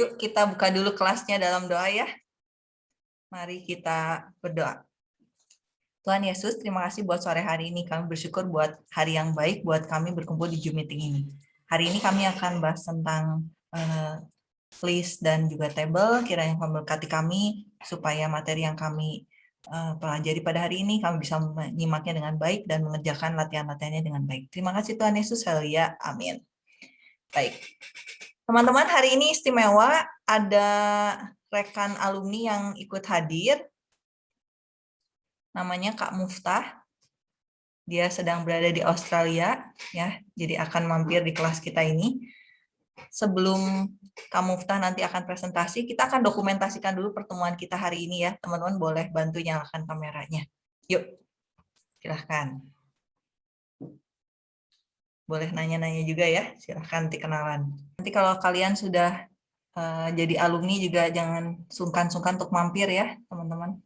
Yuk kita buka dulu kelasnya dalam doa ya. Mari kita berdoa. Tuhan Yesus, terima kasih buat sore hari ini. Kami bersyukur buat hari yang baik buat kami berkumpul di Zoom meeting ini. Hari ini kami akan bahas tentang uh, list dan juga table. Kiranya memberkati kami supaya materi yang kami uh, pelajari pada hari ini kami bisa menyimaknya dengan baik dan mengerjakan latihan-latihannya dengan baik. Terima kasih Tuhan Yesus. Haleluya. Amin. Baik. Teman-teman, hari ini istimewa ada rekan alumni yang ikut hadir. Namanya Kak Muftah. Dia sedang berada di Australia ya. Jadi akan mampir di kelas kita ini. Sebelum Kak Muftah nanti akan presentasi, kita akan dokumentasikan dulu pertemuan kita hari ini ya. Teman-teman boleh bantu nyalakan kameranya. Yuk, silahkan. Boleh nanya-nanya juga ya, silahkan nanti kenalan. Nanti kalau kalian sudah uh, jadi alumni juga jangan sungkan-sungkan untuk mampir ya, teman-teman.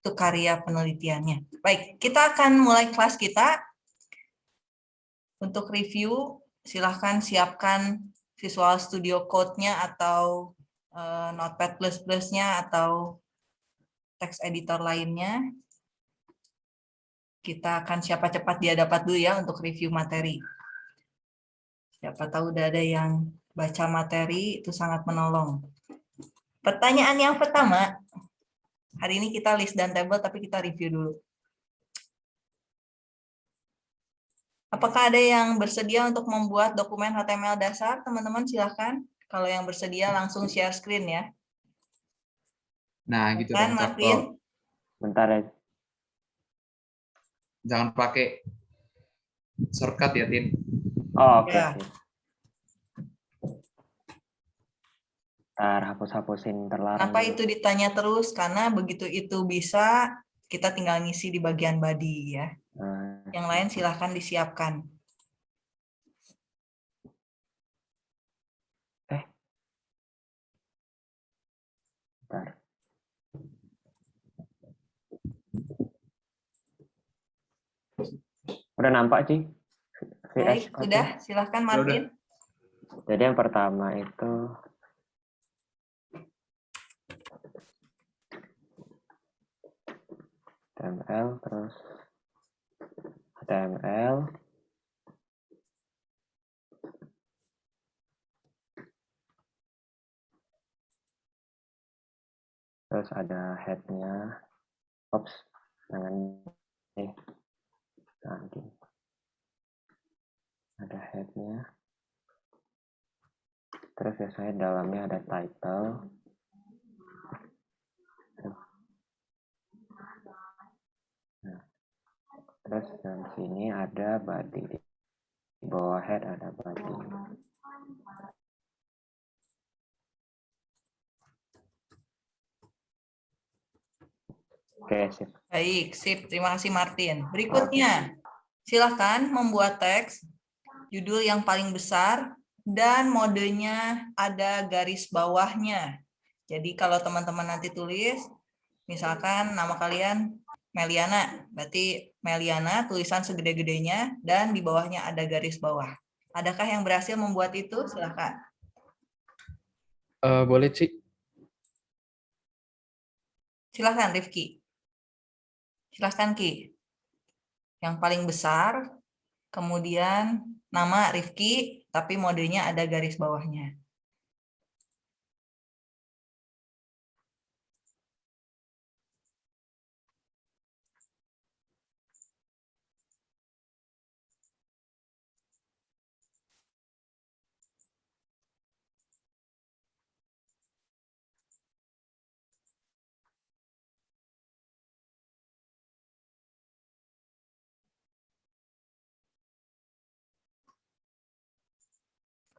Itu karya penelitiannya. Baik, kita akan mulai kelas kita. Untuk review, silahkan siapkan Visual Studio Code-nya atau uh, Notepad++ nya atau text editor lainnya. Kita akan siapa cepat dia dapat dulu ya untuk review materi. Siapa tahu udah ada yang baca materi, itu sangat menolong. Pertanyaan yang pertama, hari ini kita list dan table, tapi kita review dulu. Apakah ada yang bersedia untuk membuat dokumen HTML dasar? Teman-teman silahkan. Kalau yang bersedia langsung share screen ya. Nah, gitu kan, Martin. Bentar ya. Jangan pakai shortcut ya, Tin. Oh, oke. Okay. Ya. Ntar hapus-hapusin terlarang. Kenapa itu ditanya terus? Karena begitu itu bisa, kita tinggal ngisi di bagian body ya. Nah. Yang lain silahkan disiapkan. Eh. Bentar. Udah nampak, sih? Baik, sudah. Silahkan, Martin. Jadi yang pertama itu HTML terus HTML terus ada headnya. Ops jangan eh nanti ada headnya terus biasanya dalamnya ada title terus dan sini ada body di bawah head ada body Oke, sip. Baik, sip. Terima kasih Martin. Berikutnya, silahkan membuat teks, judul yang paling besar, dan modenya ada garis bawahnya. Jadi kalau teman-teman nanti tulis, misalkan nama kalian Meliana, berarti Meliana tulisan segede-gedenya dan di bawahnya ada garis bawah. Adakah yang berhasil membuat itu? Silakan. Uh, boleh, Ci. Silahkan, Rifki. Silahkan, Ki. Yang paling besar, kemudian nama Rifki, tapi modenya ada garis bawahnya.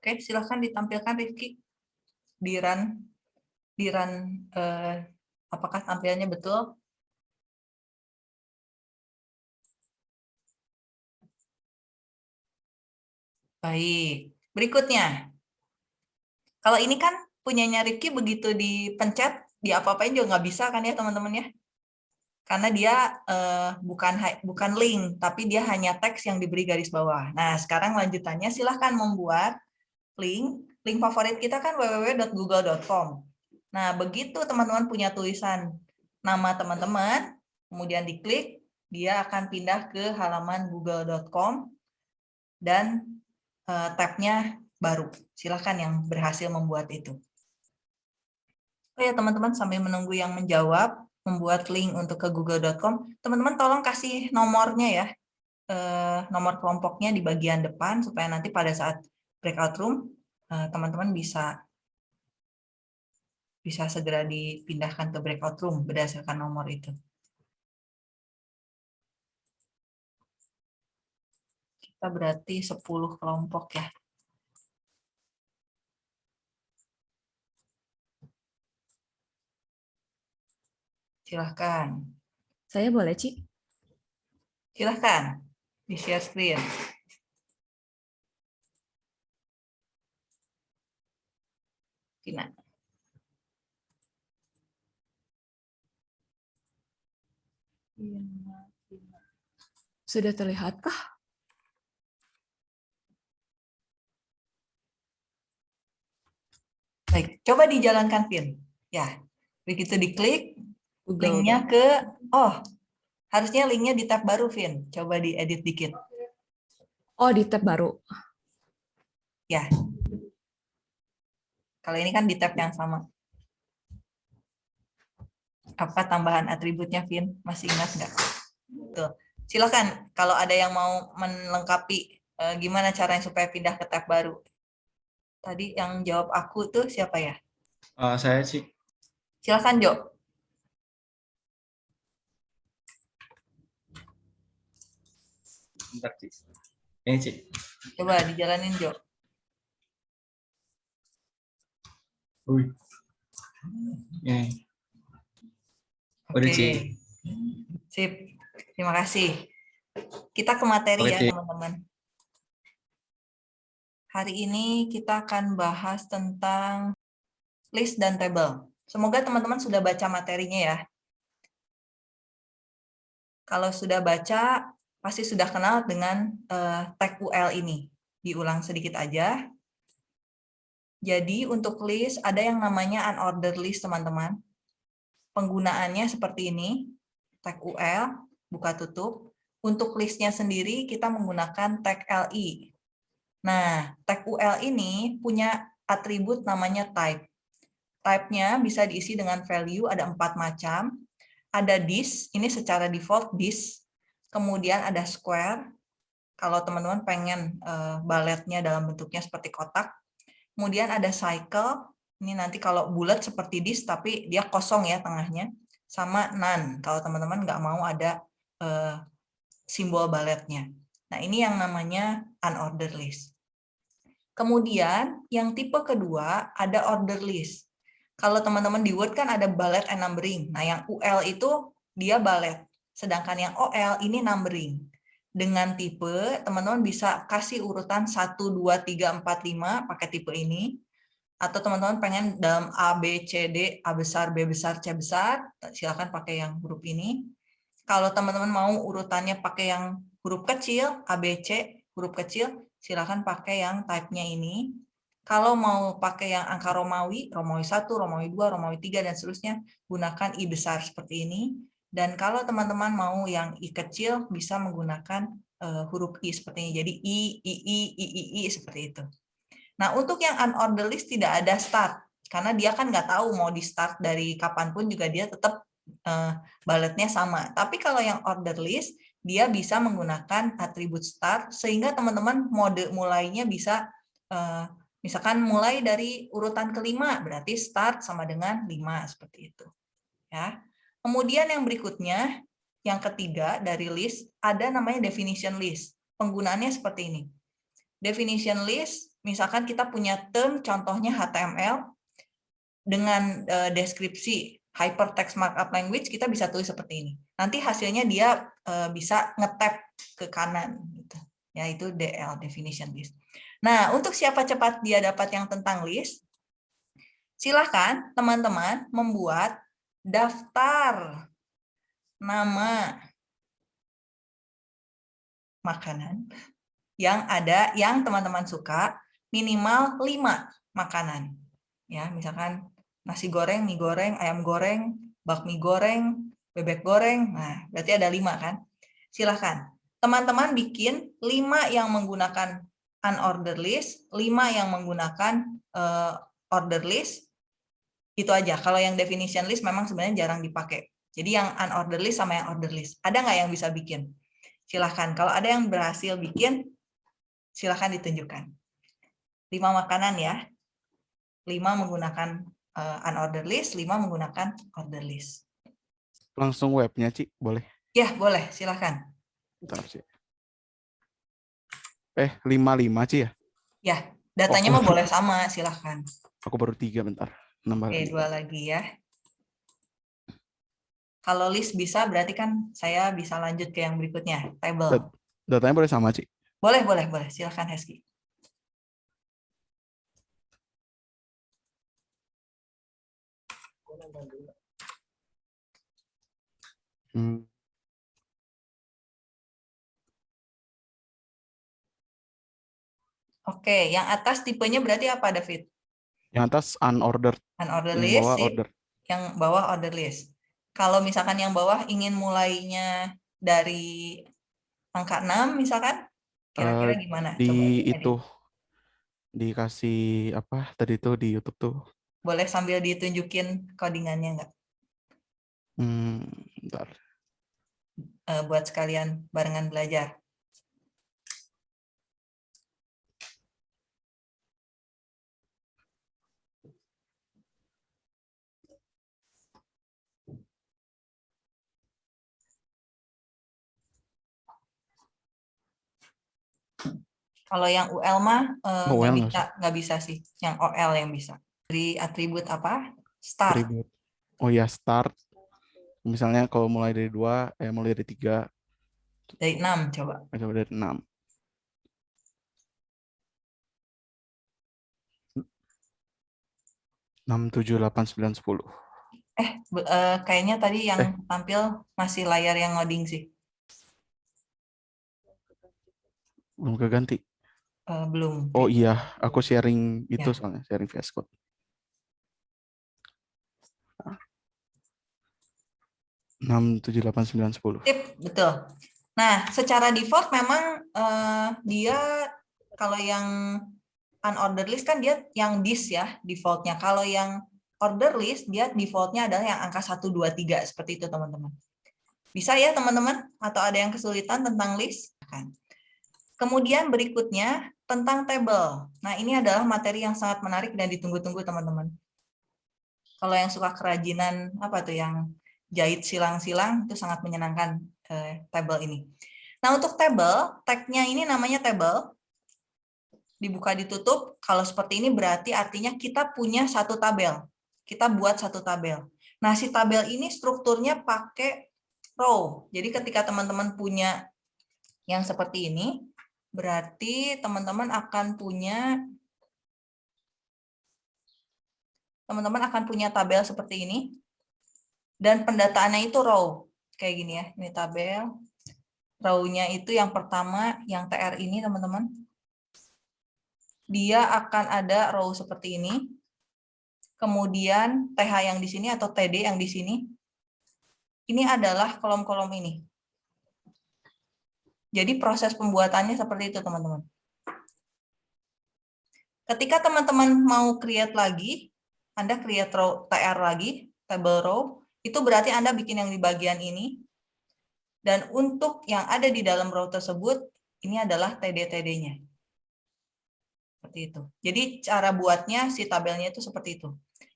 Oke, silahkan ditampilkan Rifki di run, di eh, apakah tampilnya betul? Baik, berikutnya. Kalau ini kan punyanya Rifki begitu dipencet, di apa-apain juga nggak bisa kan ya teman-teman ya? Karena dia eh, bukan bukan link, tapi dia hanya teks yang diberi garis bawah. Nah, sekarang lanjutannya silahkan membuat link link favorit kita kan www.google.com. Nah, begitu teman-teman punya tulisan nama teman-teman, kemudian diklik, dia akan pindah ke halaman google.com dan uh, tabnya baru. Silahkan yang berhasil membuat itu. Oh ya teman-teman sambil menunggu yang menjawab, membuat link untuk ke google.com, teman-teman tolong kasih nomornya ya, eh, nomor kelompoknya di bagian depan supaya nanti pada saat breakout room eh, teman-teman bisa bisa segera dipindahkan ke breakout room berdasarkan nomor itu. Kita berarti 10 kelompok ya. Silahkan. Saya boleh, Ci? Silahkan, di share screen. Sudah terlihatkah? Baik, coba dijalankan, Pin. Ya, begitu diklik, linknya ke oh harusnya linknya di tab baru Vin coba diedit dikit Oh, di tab baru. ya kalau ini kan di tab yang sama apa tambahan atributnya Vin masih ingat nggak tuh silakan kalau ada yang mau melengkapi eh, gimana caranya supaya pindah ke tab baru tadi yang jawab aku tuh siapa ya Eh, saya sih. silakan Jo Bentar, Cik. Ini, Cik. coba dijalanin Jo Wih. Ini. Udah, Oke. Ci. Sip. Terima kasih. Kita ke materi Oke, ya, teman-teman. Hari ini kita akan bahas tentang list dan table. Semoga teman-teman sudah baca materinya ya. Kalau sudah baca, pasti sudah kenal dengan eh, tag UL ini. Diulang sedikit aja. Jadi untuk list ada yang namanya unordered list, teman-teman. Penggunaannya seperti ini, tag UL, buka tutup. Untuk listnya sendiri kita menggunakan tag LI. Nah, tag UL ini punya atribut namanya type. Type-nya bisa diisi dengan value, ada empat macam. Ada this, ini secara default this. Kemudian ada square, kalau teman-teman pengen eh, baletnya dalam bentuknya seperti kotak. Kemudian ada cycle, ini nanti kalau bulat seperti this, tapi dia kosong ya tengahnya. Sama none, kalau teman-teman nggak mau ada eh, simbol baletnya. Nah, ini yang namanya unordered list. Kemudian, yang tipe kedua ada order list. Kalau teman-teman di Word kan ada bullet and numbering. Nah, yang UL itu dia bullet. Sedangkan yang OL ini numbering. Dengan tipe, teman-teman bisa kasih urutan 1, 2, 3, 4, 5 pakai tipe ini. Atau teman-teman pengen dalam A, B, C, D, A besar, B besar, C besar, silakan pakai yang huruf ini. Kalau teman-teman mau urutannya pakai yang huruf kecil, A, B, C, huruf kecil, silakan pakai yang type-nya ini. Kalau mau pakai yang angka Romawi, Romawi 1, Romawi 2, Romawi 3, dan seterusnya, gunakan I besar seperti ini. Dan kalau teman-teman mau yang I kecil, bisa menggunakan uh, huruf I seperti ini. Jadi I, I, I, I, I, I, seperti itu. Nah, untuk yang unordered list tidak ada start. Karena dia kan nggak tahu mau di start dari kapan pun juga dia tetap uh, baletnya sama. Tapi kalau yang order list, dia bisa menggunakan atribut start, sehingga teman-teman mode mulainya bisa uh, Misalkan mulai dari urutan kelima, berarti start sama dengan 5, seperti itu. ya. Kemudian yang berikutnya, yang ketiga dari list, ada namanya definition list. Penggunaannya seperti ini. Definition list, misalkan kita punya term, contohnya HTML, dengan deskripsi hypertext markup language, kita bisa tulis seperti ini. Nanti hasilnya dia bisa ngetap ke kanan. Gitu. Yaitu DL, definition list. Nah, untuk siapa cepat dia dapat yang tentang list, silahkan teman-teman membuat daftar nama makanan yang ada yang teman-teman suka minimal 5. makanan. Ya, misalkan nasi goreng, mie goreng, ayam goreng, bakmi goreng, bebek goreng. Nah, berarti ada lima kan? Silahkan. Teman-teman bikin lima yang menggunakan unordered list, lima yang menggunakan uh, order list, itu aja. Kalau yang definition list memang sebenarnya jarang dipakai. Jadi yang unordered list sama yang order list. Ada nggak yang bisa bikin? Silahkan. Kalau ada yang berhasil bikin, silahkan ditunjukkan. Lima makanan ya. Lima menggunakan uh, unordered list, lima menggunakan order list. Langsung webnya, Ci, boleh? Ya, boleh. Silahkan. Bentar, Ci. Eh, 55, Ci ya? Ya, datanya Oh. mah boleh sama, silahkan. Aku baru tiga, bentar. Nambah Oke, lagi. dua lagi ya. Kalau list bisa, berarti kan saya bisa lanjut ke yang berikutnya, table. Dat- Datanya boleh sama, Ci? Boleh, boleh, boleh. Silahkan, Heski. Hmm. Oke, yang atas tipenya berarti apa, David? Yang atas unordered, Unordered yang list, bawah sip. order. yang bawah order list. Kalau misalkan yang bawah ingin mulainya dari angka 6 misalkan, kira-kira Eh, gimana? Coba Di edit. itu, dikasih apa tadi tuh di YouTube tuh. Boleh sambil ditunjukin codingannya nggak? Hmm, bentar. Eh, buat sekalian barengan belajar. Kalau yang UL mah eh, Oh, nggak bisa, nggak bisa sih. Yang OL yang bisa. Dari atribut apa? Start. Atribut. Oh ya, start. Misalnya kalau mulai dari dua, eh mulai dari tiga, Dari 6 coba. eh, coba dari enam. Enam, tujuh, delapan, sembilan, sepuluh. Eh, eh, kayaknya tadi yang Eh. tampil masih layar yang ngoding sih. Belum keganti. Eh, belum. Oh iya, aku sharing itu Ya. soalnya, sharing VS Code. Enam, tujuh, delapan, sembilan, sepuluh. Tip, betul. Nah, secara default memang eh, dia kalau yang unordered list kan dia yang this ya defaultnya. Kalau yang order list dia defaultnya adalah yang angka 1, 2, 3 seperti itu teman-teman. Bisa ya teman-teman? Atau ada yang kesulitan tentang list? Kan. Kemudian berikutnya tentang table. Nah ini adalah materi yang sangat menarik dan ditunggu-tunggu teman-teman. Kalau yang suka kerajinan apa tuh yang jahit silang-silang itu sangat menyenangkan eh, table ini. Nah untuk table, tag-nya ini namanya table. Dibuka ditutup, kalau seperti ini berarti artinya kita punya satu tabel. Kita buat satu tabel. Nah si tabel ini strukturnya pakai row. Jadi ketika teman-teman punya yang seperti ini, berarti teman-teman akan punya teman-teman akan punya tabel seperti ini dan pendataannya itu row kayak gini ya ini tabel. Row-nya itu yang pertama yang TR ini teman-teman. Dia akan ada row seperti ini. Kemudian TH yang di sini atau TD yang di sini. Ini adalah kolom-kolom ini. Jadi proses pembuatannya seperti itu teman-teman. Ketika teman-teman mau create lagi anda create row TR lagi table row itu berarti Anda bikin yang di bagian ini. Dan untuk yang ada di dalam row tersebut, ini adalah TD-TD-nya. Seperti itu. Jadi cara buatnya si tabelnya itu seperti itu.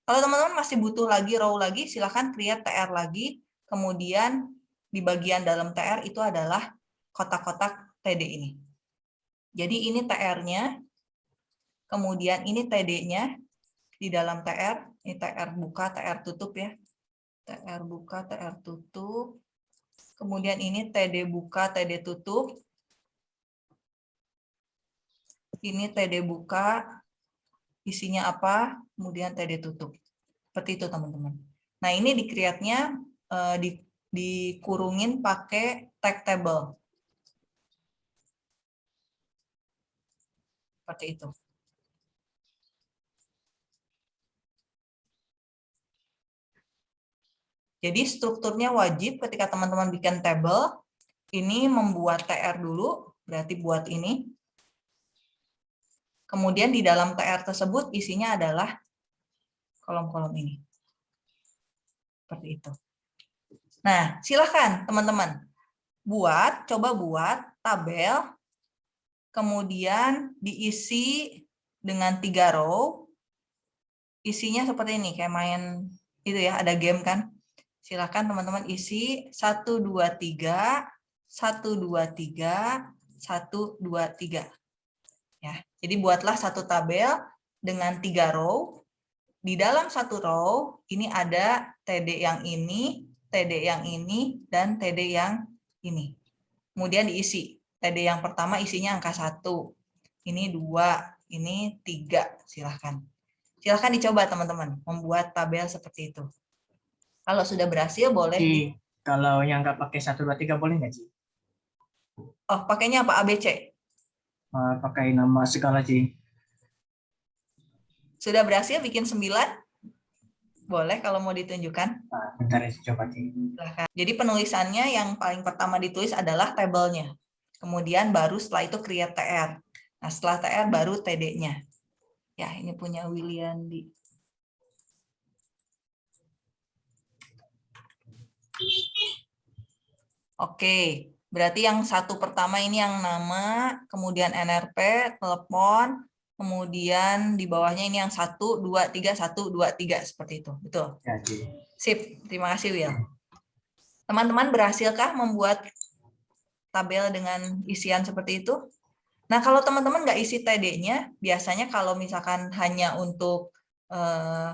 Kalau teman-teman masih butuh lagi row lagi, silahkan create TR lagi. Kemudian di bagian dalam TR itu adalah kotak-kotak TD ini. Jadi ini TR-nya, kemudian ini TD-nya di dalam TR, ini TR buka, TR tutup ya. TR buka, TR tutup. Kemudian ini TD buka, TD tutup. Ini TD buka, isinya apa, kemudian TD tutup. Seperti itu teman-teman. Nah ini di create-nya eh, di, dikurungin pakai tag table. Seperti itu. Jadi strukturnya wajib ketika teman-teman bikin table, ini membuat TR dulu, berarti buat ini. Kemudian di dalam TR tersebut isinya adalah kolom-kolom ini. Seperti itu. Nah, silahkan teman-teman. Buat, coba buat tabel, kemudian diisi dengan tiga row, isinya seperti ini, kayak main itu ya, ada game kan. Silahkan teman-teman isi 1, 2, 3, 1, 2, 3, 1, 2, 3. Ya, jadi buatlah satu tabel dengan tiga row. Di dalam satu row, ini ada TD yang ini, TD yang ini, dan TD yang ini. Kemudian diisi. TD yang pertama isinya angka 1. Ini 2, ini 3. Silahkan. Silahkan dicoba teman-teman, membuat tabel seperti itu. Kalau sudah berhasil boleh. Ci, kalau yang nggak pakai 1, 2, 3 boleh nggak Ci? Oh, pakainya apa? ABC? Uh, pakai nama segala Ci. Sudah berhasil bikin 9? Boleh kalau mau ditunjukkan. Nah, bentar ya, coba Ci. Silahkan. Jadi penulisannya yang paling pertama ditulis adalah tabelnya. Kemudian baru setelah itu create TR. Nah, setelah TR baru TD-nya. Ya, ini punya William di Oke, berarti yang satu pertama ini yang nama, kemudian NRP, telepon, kemudian di bawahnya ini yang satu, dua, tiga, satu, dua, tiga, seperti itu. Betul? Ya. Sip, terima kasih Will. Teman-teman berhasilkah membuat tabel dengan isian seperti itu? Nah, kalau teman-teman nggak isi TD-nya, biasanya kalau misalkan hanya untuk eh,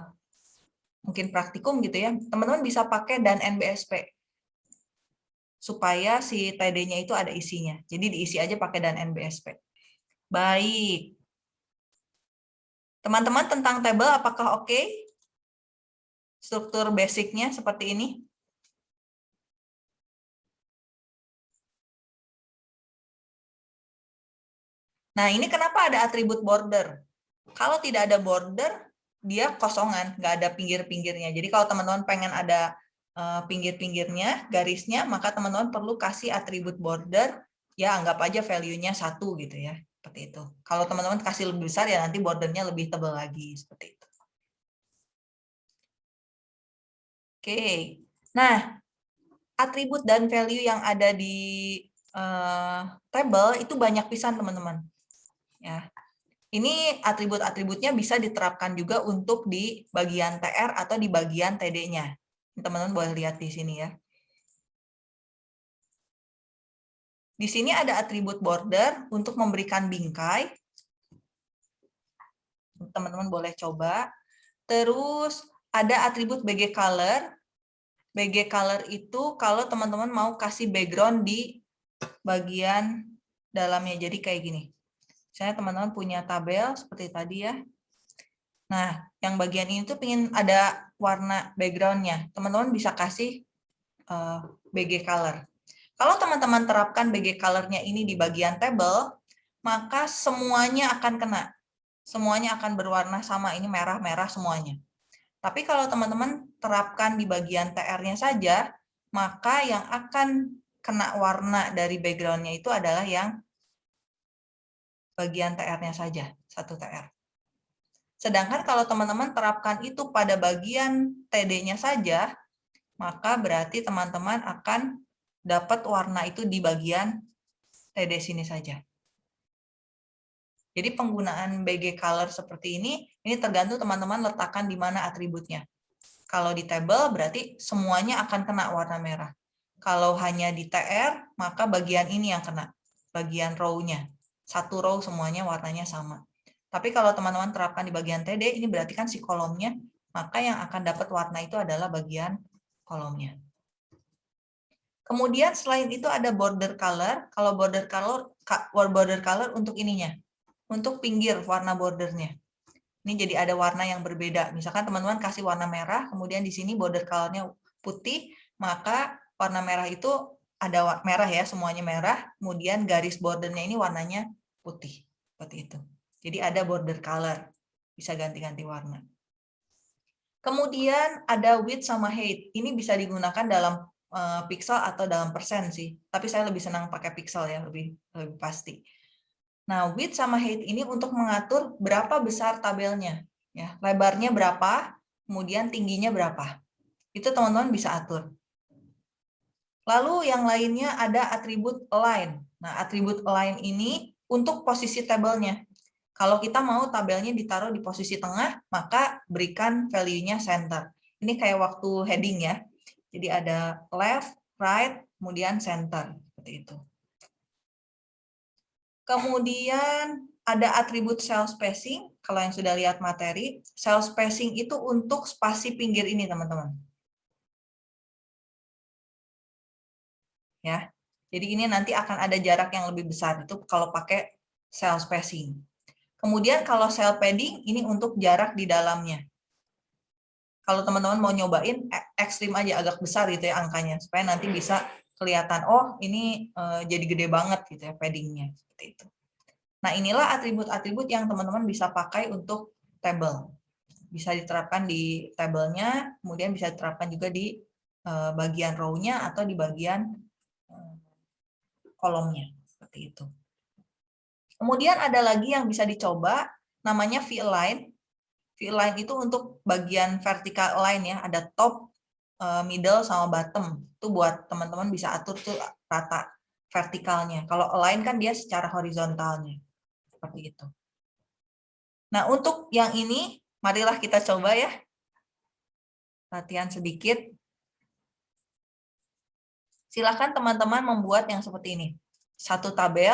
mungkin praktikum gitu ya, teman-teman bisa pakai dan NBSP supaya si TD-nya itu ada isinya. Jadi diisi aja pakai dan NBSP. Baik. Teman-teman tentang tabel apakah oke? Struktur basicnya seperti ini? Nah, ini kenapa ada atribut border? Kalau tidak ada border, dia kosongan, nggak ada pinggir-pinggirnya. Jadi kalau teman-teman pengen ada eh, pinggir-pinggirnya, garisnya, maka teman-teman perlu kasih atribut border, ya anggap aja value-nya satu gitu ya, seperti itu. Kalau teman-teman kasih lebih besar, ya nanti bordernya lebih tebal lagi, seperti itu. Oke, nah atribut dan value yang ada di uh, table itu banyak pisan teman-teman. Ya, ini atribut-atributnya bisa diterapkan juga untuk di bagian TR atau di bagian TD-nya. Teman-teman boleh lihat di sini ya. Di sini ada atribut border untuk memberikan bingkai. Teman-teman boleh coba. Terus ada atribut BG color. BG color itu kalau teman-teman mau kasih background di bagian dalamnya. Jadi kayak gini. Misalnya teman-teman punya tabel seperti tadi ya. Nah, yang bagian ini tuh pengen ada warna backgroundnya. Teman-teman bisa kasih uh, BG color. Kalau teman-teman terapkan BG color-nya ini di bagian table, maka semuanya akan kena. Semuanya akan berwarna sama, ini merah-merah semuanya. Tapi kalau teman-teman terapkan di bagian TR-nya saja, maka yang akan kena warna dari background-nya itu adalah yang bagian TR-nya saja, satu TR. Sedangkan kalau teman-teman terapkan itu pada bagian TD-nya saja, maka berarti teman-teman akan dapat warna itu di bagian TD sini saja. Jadi penggunaan BG color seperti ini, ini tergantung teman-teman letakkan di mana atributnya. Kalau di table berarti semuanya akan kena warna merah. Kalau hanya di TR, maka bagian ini yang kena, bagian row-nya. Satu row semuanya warnanya sama. Tapi kalau teman-teman terapkan di bagian TD, ini berarti kan si kolomnya, maka yang akan dapat warna itu adalah bagian kolomnya. Kemudian selain itu ada border color. Kalau border color border color untuk ininya, untuk pinggir warna bordernya. Ini jadi ada warna yang berbeda. Misalkan teman-teman kasih warna merah, kemudian di sini border colornya putih, maka warna merah itu ada merah ya, semuanya merah. Kemudian garis bordernya ini warnanya putih, seperti itu. Jadi ada border color, bisa ganti-ganti warna. Kemudian ada width sama height. Ini bisa digunakan dalam uh, pixel atau dalam persen sih. Tapi saya lebih senang pakai pixel ya, lebih lebih pasti. Nah, width sama height ini untuk mengatur berapa besar tabelnya. ya Lebarnya berapa, kemudian tingginya berapa. Itu teman-teman bisa atur. Lalu yang lainnya ada atribut align. Nah, atribut align ini untuk posisi tabelnya. Kalau kita mau tabelnya ditaruh di posisi tengah, maka berikan value-nya center. Ini kayak waktu heading ya. Jadi ada left, right, kemudian center. Seperti itu. Kemudian ada atribut cell spacing. Kalau yang sudah lihat materi, cell spacing itu untuk spasi pinggir ini, teman-teman. Ya, jadi ini nanti akan ada jarak yang lebih besar itu kalau pakai cell spacing. Kemudian kalau cell padding ini untuk jarak di dalamnya. Kalau teman-teman mau nyobain e, ekstrim aja agak besar gitu ya angkanya supaya nanti bisa kelihatan oh ini uh, jadi gede banget gitu ya paddingnya seperti itu. Nah inilah atribut-atribut yang teman-teman bisa pakai untuk table. Bisa diterapkan di tabelnya, kemudian bisa diterapkan juga di uh, bagian row-nya atau di bagian kolomnya seperti itu. Kemudian ada lagi yang bisa dicoba, namanya V-align. V-align itu untuk bagian vertical align ya, ada top, eh, middle, sama bottom. Itu buat teman-teman bisa atur tuh rata vertikalnya. Kalau align kan dia secara horizontalnya. Seperti itu. Nah, untuk yang ini, marilah kita coba ya. Latihan sedikit. Silakan teman-teman membuat yang seperti ini. Satu tabel,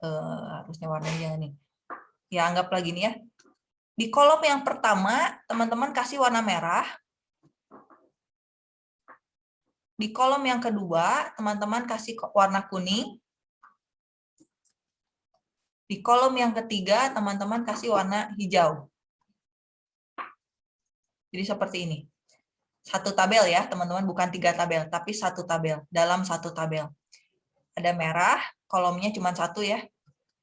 uh, harusnya warnanya nih. Ya, anggap lagi nih ya. Di kolom yang pertama, teman-teman kasih warna merah. Di kolom yang kedua, teman-teman kasih warna kuning. Di kolom yang ketiga, teman-teman kasih warna hijau. Jadi seperti ini. Satu tabel ya, teman-teman, bukan tiga tabel, tapi satu tabel, dalam satu tabel. Ada merah, kolomnya cuma satu ya,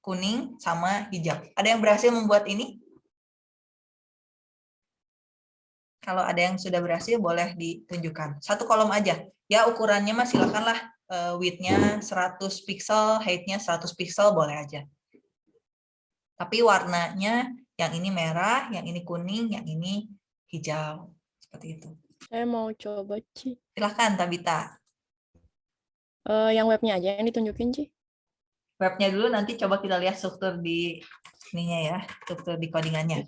kuning sama hijau. Ada yang berhasil membuat ini? Kalau ada yang sudah berhasil, boleh ditunjukkan. Satu kolom aja. Ya, ukurannya mah silakanlah uh, width-nya 100 pixel, height-nya 100 pixel, boleh aja. Tapi warnanya yang ini merah, yang ini kuning, yang ini hijau. Seperti itu. Saya mau coba, Ci. Silahkan, Tabita. Uh, yang webnya aja yang ditunjukin, Ci. Webnya dulu, nanti coba kita lihat struktur di ininya ya, struktur di codingannya.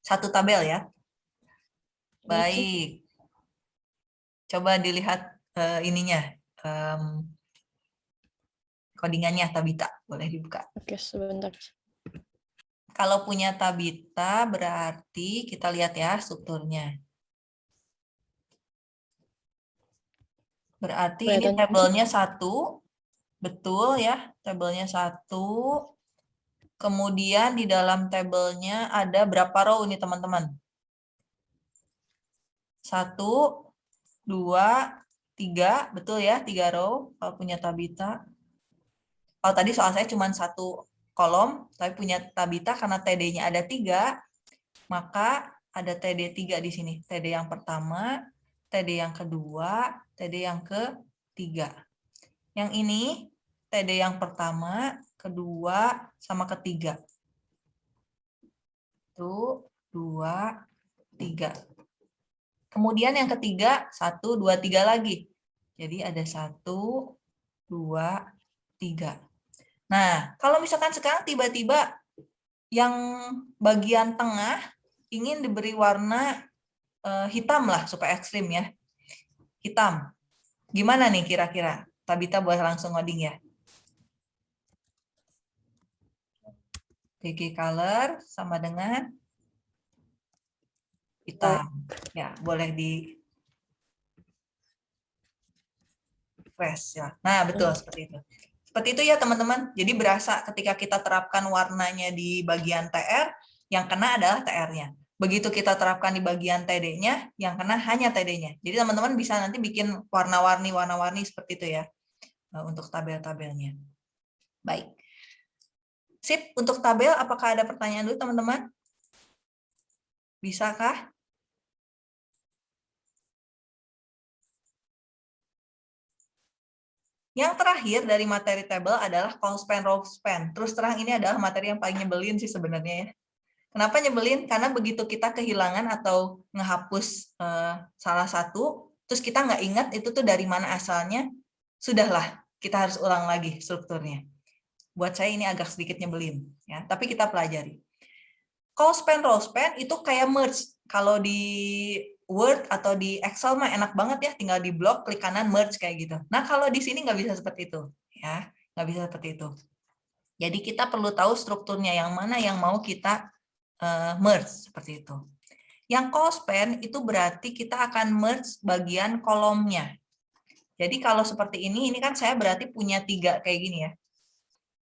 Satu tabel ya. Baik. Coba dilihat uh, ininya, um, codingannya Tabita, boleh dibuka. Oke, sebentar. Kalau punya Tabita, berarti kita lihat ya strukturnya. Berarti ini tabelnya satu, betul ya, tabelnya satu. Kemudian di dalam tabelnya ada berapa row ini teman-teman? Satu, dua, tiga, betul ya, tiga row kalau punya Tabita. Kalau tadi soal saya cuma satu kolom, tapi punya Tabita karena TD-nya ada tiga, maka ada TD tiga di sini. TD yang pertama, TD yang kedua, TD yang ketiga. Yang ini TD yang pertama, kedua, sama ketiga. Satu, dua, tiga. Kemudian yang ketiga, satu, dua, tiga lagi. Jadi ada satu, dua, tiga. Nah, kalau misalkan sekarang tiba-tiba yang bagian tengah ingin diberi warna uh, hitam lah supaya ekstrim ya. Hitam. Gimana nih kira-kira? Tabita boleh langsung ngoding ya. BG color sama dengan hitam. Ya, boleh di fresh ya. Nah, betul hmm. seperti itu. Seperti itu ya teman-teman. Jadi berasa ketika kita terapkan warnanya di bagian TR, yang kena adalah TR-nya. Begitu kita terapkan di bagian TD-nya, yang kena hanya TD-nya. Jadi teman-teman bisa nanti bikin warna-warni warna-warni seperti itu ya eh, untuk tabel-tabelnya. Baik. Sip, untuk tabel apakah ada pertanyaan dulu teman-teman? Bisakah? Yang terakhir dari materi table adalah call span, row span. Terus terang ini adalah materi yang paling nyebelin sih sebenarnya ya. Kenapa nyebelin? Karena begitu kita kehilangan atau ngehapus eh, salah satu, terus kita nggak ingat itu tuh dari mana asalnya, sudahlah kita harus ulang lagi strukturnya. Buat saya ini agak sedikit nyebelin, ya. Tapi kita pelajari. Call span, row span itu kayak merge. Kalau di Word atau di Excel mah enak banget ya, tinggal di blok, klik kanan, merge kayak gitu. Nah kalau di sini nggak bisa seperti itu, ya nggak bisa seperti itu. Jadi kita perlu tahu strukturnya yang mana yang mau kita uh, merge seperti itu. Yang call span itu berarti kita akan merge bagian kolomnya. Jadi kalau seperti ini, ini kan saya berarti punya tiga kayak gini ya.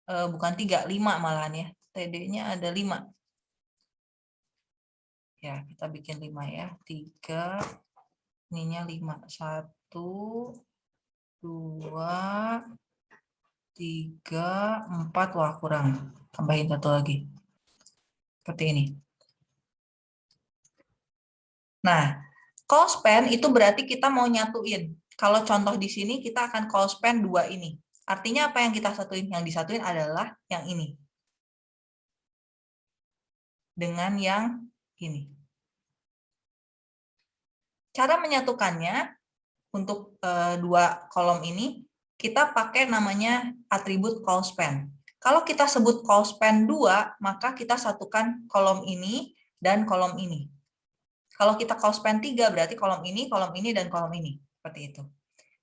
Uh, bukan tiga, lima malahan ya. TD-nya ada lima. Ya, kita bikin lima ya. Tiga, ininya lima. Satu, dua, tiga, empat. Wah, kurang. Tambahin satu lagi. Seperti ini. Nah, call span itu berarti kita mau nyatuin. Kalau contoh di sini, kita akan call span dua ini. Artinya apa yang kita satuin? Yang disatuin adalah yang ini. Dengan yang ini. Cara menyatukannya untuk e, dua kolom ini, kita pakai namanya atribut call span. Kalau kita sebut call span 2, maka kita satukan kolom ini dan kolom ini. Kalau kita call span 3, berarti kolom ini, kolom ini, dan kolom ini. Seperti itu.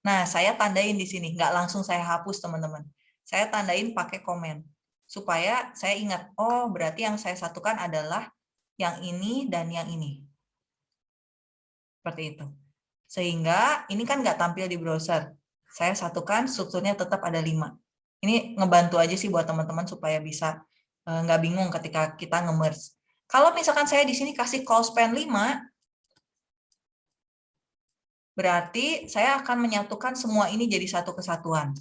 Nah, saya tandain di sini. Nggak langsung saya hapus, teman-teman. Saya tandain pakai komen. Supaya saya ingat, oh berarti yang saya satukan adalah yang ini dan yang ini. Seperti itu. Sehingga ini kan nggak tampil di browser. Saya satukan, strukturnya tetap ada lima. Ini ngebantu aja sih buat teman-teman supaya bisa eh, nggak bingung ketika kita nge-merge. Kalau misalkan saya di sini kasih call span 5, berarti saya akan menyatukan semua ini jadi satu kesatuan.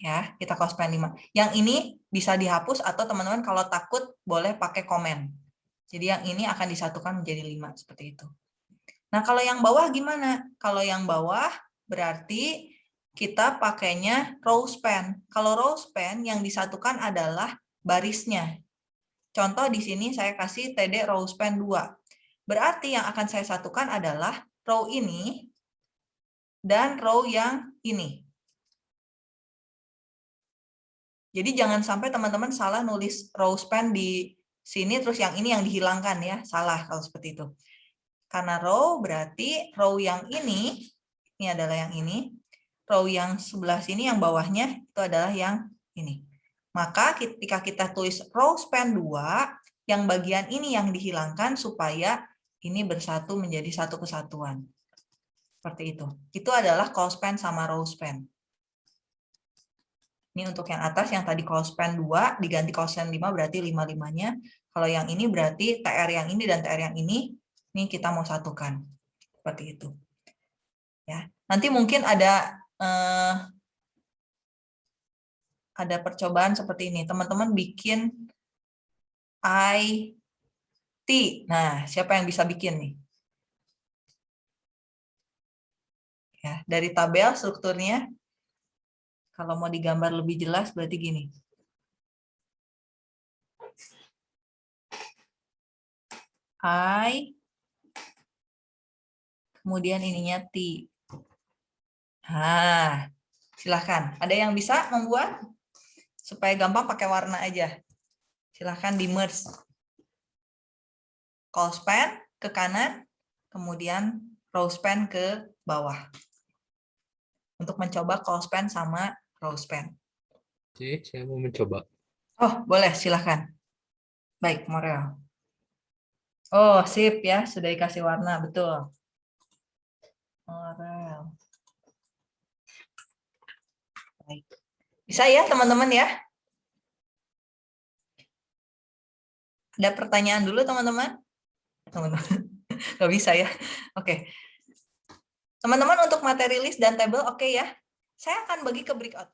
Ya, kita call span 5. Yang ini bisa dihapus atau teman-teman kalau takut boleh pakai komen. Jadi yang ini akan disatukan menjadi lima seperti itu. Nah, kalau yang bawah gimana? Kalau yang bawah berarti kita pakainya row span. Kalau row span yang disatukan adalah barisnya. Contoh di sini saya kasih TD row span 2. Berarti yang akan saya satukan adalah row ini dan row yang ini. Jadi jangan sampai teman-teman salah nulis row span di sini terus yang ini yang dihilangkan ya. Salah kalau seperti itu. Karena row berarti row yang ini ini adalah yang ini. Row yang sebelah sini yang bawahnya itu adalah yang ini. Maka ketika kita tulis row span 2 yang bagian ini yang dihilangkan supaya ini bersatu menjadi satu kesatuan. Seperti itu. Itu adalah call span sama row span ini untuk yang atas, yang tadi call span 2, diganti span 5 berarti 5-5-nya. Kalau yang ini berarti TR yang ini dan TR yang ini, ini kita mau satukan. Seperti itu. Ya, Nanti mungkin ada eh, ada percobaan seperti ini. Teman-teman bikin IT. Nah, siapa yang bisa bikin nih? Ya, dari tabel strukturnya kalau mau digambar lebih jelas berarti gini. I, kemudian ininya T. Nah, silahkan. Ada yang bisa membuat? Supaya gampang pakai warna aja. Silahkan di merge. Call span ke kanan, kemudian row span ke bawah. Untuk mencoba call span sama rose pen. Oke, saya mau mencoba. Oh, boleh, silahkan. Baik, Morel. Oh, sip ya, sudah dikasih warna, betul. Morel. Baik. Bisa ya, teman-teman ya? Ada pertanyaan dulu, teman-teman? Teman-teman, nggak bisa ya? Oke. Teman-teman, untuk materi list dan table, oke okay ya? Saya akan bagi ke breakout.